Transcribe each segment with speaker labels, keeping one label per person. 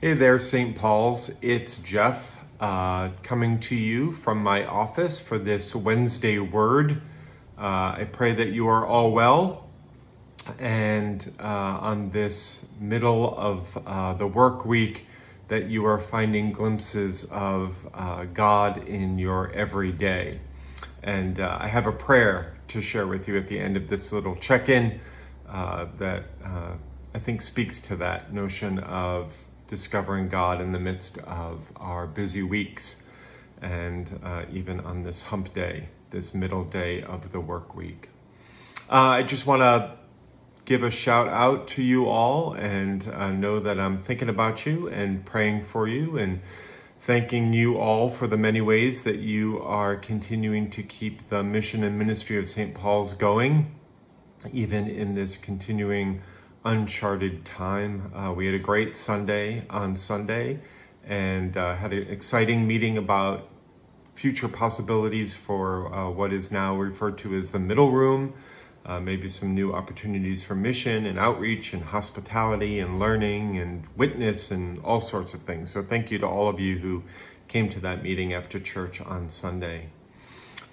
Speaker 1: Hey there, St. Paul's. It's Jeff uh, coming to you from my office for this Wednesday word. Uh, I pray that you are all well and uh, on this middle of uh, the work week that you are finding glimpses of uh, God in your everyday. And uh, I have a prayer to share with you at the end of this little check-in that I think speaks to that notion of discovering God in the midst of our busy weeks and uh, even on this hump day, this middle day of the work week. Uh, I just want to give a shout out to you all and uh, know that I'm thinking about you and praying for you and thanking you all for the many ways that you are continuing to keep the mission and ministry of St. Paul's going, even in this continuing uncharted time. Uh, we had a great Sunday on Sunday and uh, had an exciting meeting about future possibilities for uh, what is now referred to as the middle room, uh, maybe some new opportunities for mission and outreach and hospitality and learning and witness and all sorts of things. So thank you to all of you who came to that meeting after church on Sunday.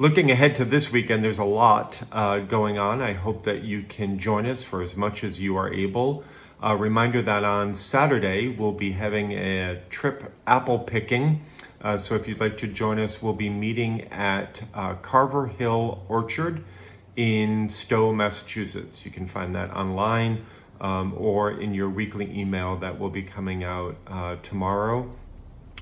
Speaker 1: Looking ahead to this weekend, there's a lot uh, going on. I hope that you can join us for as much as you are able. A reminder that on Saturday, we'll be having a trip apple picking. Uh, so if you'd like to join us, we'll be meeting at uh, Carver Hill Orchard in Stow, Massachusetts. You can find that online um, or in your weekly email that will be coming out uh, tomorrow.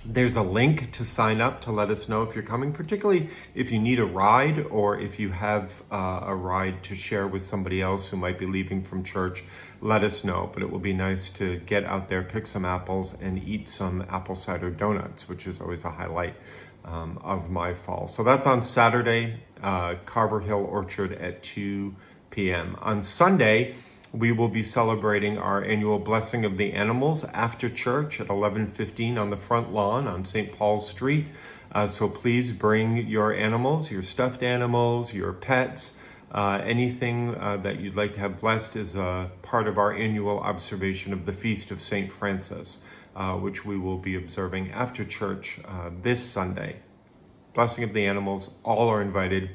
Speaker 1: There's a link to sign up to let us know if you're coming, particularly if you need a ride or if you have uh, a ride to share with somebody else who might be leaving from church, let us know. But it will be nice to get out there, pick some apples, and eat some apple cider donuts, which is always a highlight um, of my fall. So that's on Saturday, uh, Carver Hill Orchard at 2 p.m. On Sunday, we will be celebrating our annual Blessing of the Animals after church at 11.15 on the front lawn on St. Paul's Street. Uh, so please bring your animals, your stuffed animals, your pets, uh, anything uh, that you'd like to have blessed is a part of our annual observation of the Feast of St. Francis, uh, which we will be observing after church uh, this Sunday. Blessing of the Animals, all are invited.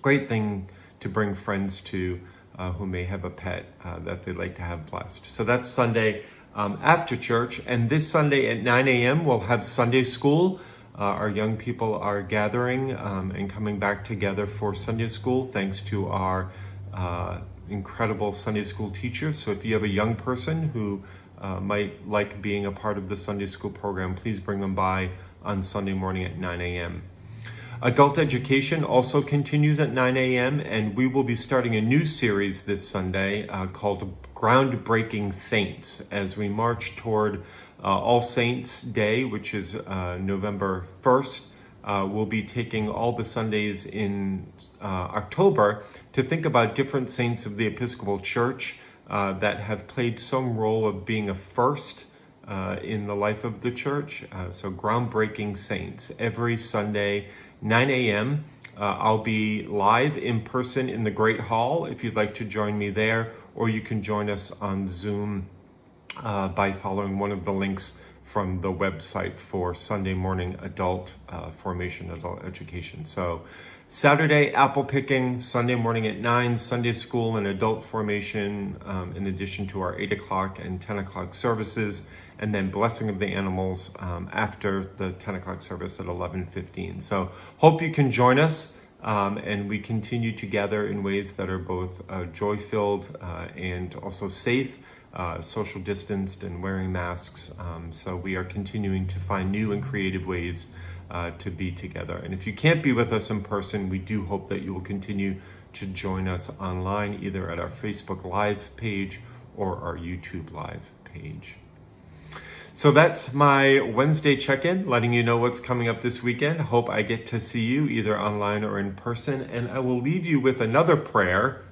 Speaker 1: Great thing to bring friends to uh, who may have a pet uh, that they'd like to have blessed. So that's Sunday um, after church. And this Sunday at 9 a.m., we'll have Sunday school. Uh, our young people are gathering um, and coming back together for Sunday school thanks to our uh, incredible Sunday school teachers. So if you have a young person who uh, might like being a part of the Sunday school program, please bring them by on Sunday morning at 9 a.m. Adult education also continues at 9 a.m. and we will be starting a new series this Sunday uh, called Groundbreaking Saints as we march toward uh, All Saints Day, which is uh, November 1st. Uh, we'll be taking all the Sundays in uh, October to think about different saints of the Episcopal Church uh, that have played some role of being a first in the life of the church. so groundbreaking saints every Sunday 9 a.m. Uh, I'll be live in person in the Great Hall if you'd like to join me there, or you can join us on Zoom uh, by following one of the links from the website for Sunday morning adult uh, formation, adult education. So Saturday, apple picking, Sunday morning at 9, Sunday school and adult formation, um, in addition to our 8 o'clock and 10 o'clock services and then blessing of the animals um, after the 10 o'clock service at 11.15. So hope you can join us um, and we continue to gather in ways that are both uh, joy-filled uh, and also safe, uh, social distanced and wearing masks. Um, so we are continuing to find new and creative ways uh, to be together. And if you can't be with us in person, we do hope that you will continue to join us online, either at our Facebook Live page or our YouTube Live page. So that's my Wednesday check-in, letting you know what's coming up this weekend. Hope I get to see you either online or in person. And I will leave you with another prayer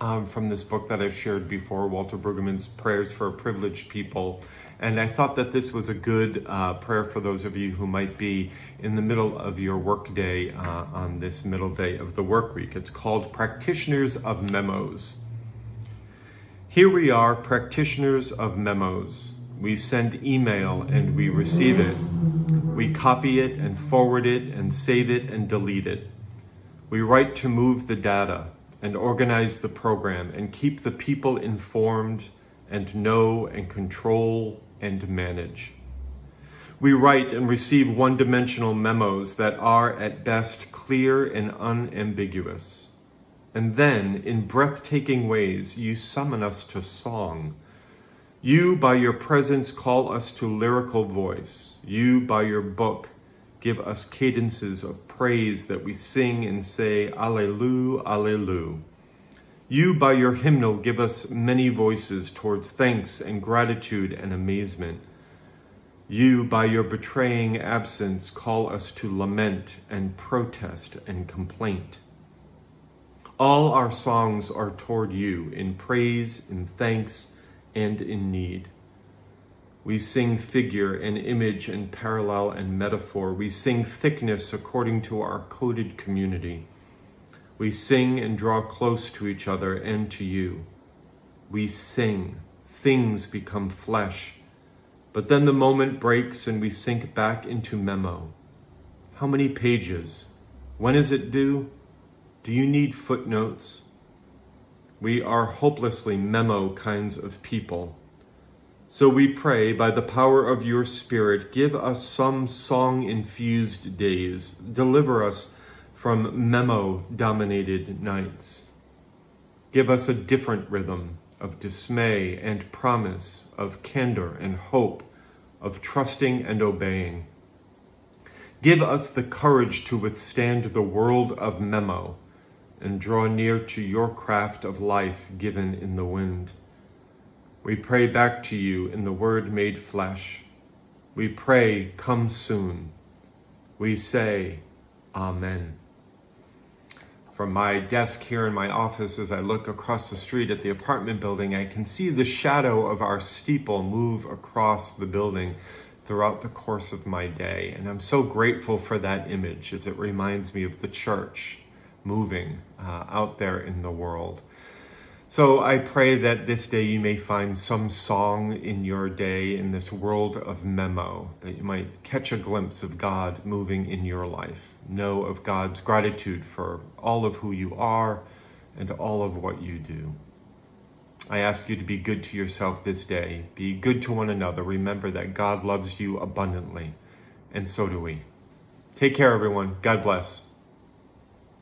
Speaker 1: um, from this book that I've shared before, Walter Brueggemann's Prayers for Privileged People. And I thought that this was a good uh, prayer for those of you who might be in the middle of your workday uh, on this middle day of the work week. It's called Practitioners of Memos. Here we are, practitioners of memos We send email and we receive it. We copy it and forward it and save it and delete it. We write to move the data and organize the program and keep the people informed and know and control and manage. We write and receive one-dimensional memos that are at best clear and unambiguous. And then, in breathtaking ways, you summon us to song. You, by your presence, call us to lyrical voice. You, by your book, give us cadences of praise that we sing and say, Alleluia, Alleluia. You, by your hymnal, give us many voices towards thanks and gratitude and amazement. You, by your betraying absence, call us to lament and protest and complaint. All our songs are toward you in praise, in thanks, and in need. We sing figure and image and parallel and metaphor. We sing thickness according to our coded community. We sing and draw close to each other and to you. We sing. Things become flesh but then the moment breaks and we sink back into memo. How many pages? When is it due? Do you need footnotes? We are hopelessly memo kinds of people. So we pray, by the power of your Spirit, give us some song-infused days. Deliver us from memo-dominated nights. Give us a different rhythm, of dismay and promise, of candor and hope, of trusting and obeying. Give us the courage to withstand the world of memo and draw near to your craft of life given in the wind. We pray back to you in the word made flesh. We pray, come soon. We say, Amen from my desk here in my office as I look across the street at the apartment building, I can see the shadow of our steeple move across the building throughout the course of my day. And I'm so grateful for that image as it reminds me of the church moving uh, out there in the world. So I pray that this day you may find some song in your day in this world of memo, that you might catch a glimpse of God moving in your life. Know of God's gratitude for all of who you are and all of what you do. I ask you to be good to yourself this day. Be good to one another. Remember that God loves you abundantly, and so do we. Take care, everyone. God bless.